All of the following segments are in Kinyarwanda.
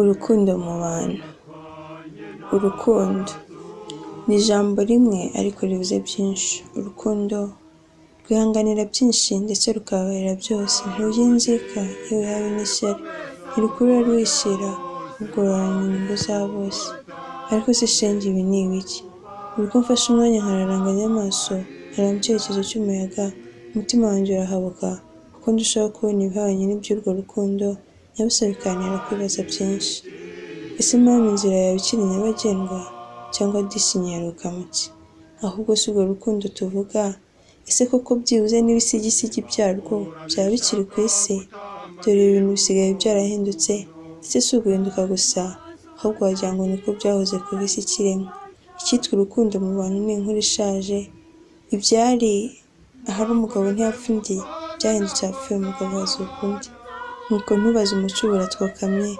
Urukundo mu bantu. Urukundo ni ijambo rimwe ariko rivuze byinshi. Urukundo rwihanganira byinshi ndetse rukababarira byose. Ntirujya inzika yewe habe n'ishyari. Ntirukurura rwishyira ahubwo ruharanira inyungu za bose. Ariko se shenge ibi ni ibiki? Buri uko mfashe umwanya nkararanganya amaso nkareba mu cyerekezo cy'umuyaga, umutima wanjye urahabuka kuko ndushaho kubona ibihabanye n'iby'urwo rukundo, nyabusa bikantera kwibaza byinshi. Ese mama inzira yawe ikiri nyabagendwa cyangwa disi nyiheruka mu ki? Ahubwo si urwo rukundo tuvuga, ese koko byibuze n'ibisigisigi byarwo byaba bikiri ku isi? Dore ibintu bisigaye byarahindutse ndetse si uguhinduka gusa, ahubwo wagira ngo niko byahoze kuva isi ikiremwa. Icyitwa urukundo mu bantu ni inkuru ishaje, ibyari ahari umugabo ntiyapfa undi byahindutse ahapfuye umugabo hazuka undi. Nuko ntubaze umuco ubu uratwokamye,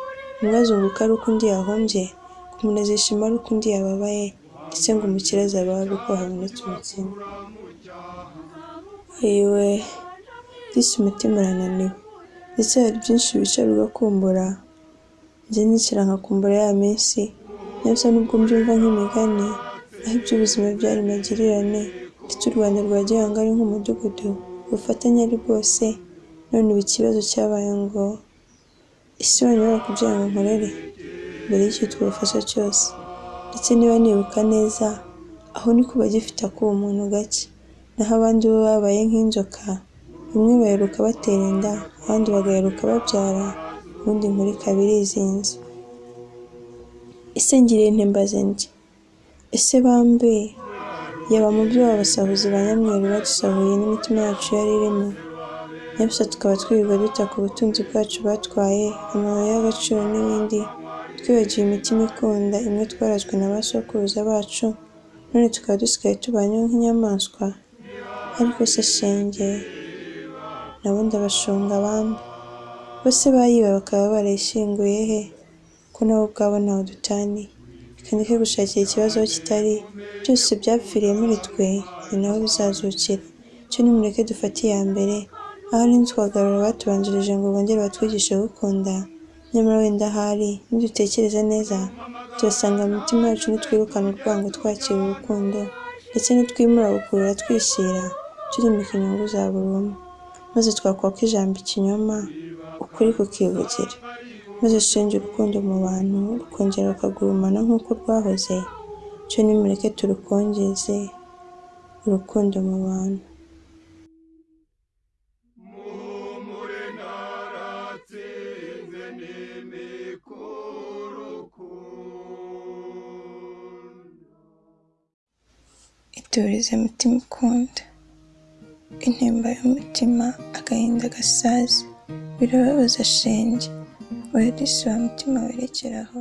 umwe azunguka ari uko undi yahombye, ngo umuntu azishima ari uko undi yababaye, ndetse ngo umukire azabaho ari uko habonetse umukene. Ayiwe disi umutima urananiwe, ndetse hari byinshi wicara ugakumbura, njye nicara nkakumbura ya minsi, nyabusa nubwo mbyumva nk'imigani, aho iby'ubuzima byari magirirane, ndetse u Rwanda rwa gihanga ari nk'umudugudu, ubufatanye ari bwose, none ubu ikibazo cyabaye ngo ese wanyobora kugira ngo nkorere. Mbere y'icyitwa ubufasha cyose, ndetse niba nibuka neza aho niko bagifite akuba umuntu gake, naho abandi bo babaye nk'inzoka, bamwe baheruka batera inda, abandi bagaheruka babyara, ubundi inkuru ikaba irizinze. Ese ngiriye nte mbaze ndi? Ese bambe? Yaba mu byo abasahuzi ba nyamweru badusahuye n'imitima yacu yari irimo, nyabusa tukaba twirirwa duta ku butunzi bwacu batwaye, amabuye y'agaciro n'ibindi, twibagiwe imitima ikunda imwe twarazwe na ba sokuruza bacu, none tukaba dusigaye tubanyeho nk'inyamaswa? Ariko se shenge nabo ndabashunga bambe, bo se bayiba bakaba barayishyinguye he? Ko nabo ubwabo ntaho dutaniye. Reka ndeke gushakira ikibazo kitari, byose byapfiriye muri twe, ni naho bizazukira. Cyo nimureke dufate iya mbere, ahari ntitwagarura abatubanjirije ngo bongere batwigishe gukunda, nyamara wenda ahari nidutekereza neza, turasanga mu mitima yacu nitwirukana urwango twakira urukundo, ndetse nitwimura gukurura twishyira, turimika inyungu za buri umwe, maze twakwaka ijambo ikinyoma, ukuri kukivugira, maze shenge urukundo mu bantu rukongera rukagurumana nk'uko rwahoze, cyo nimureke turukongeze, urukundo mu bantu. Iturize mutima ukunda, intimba y'umutima agahinda gasaze, birababaza shenge, oya disi wa mutima werekeraho.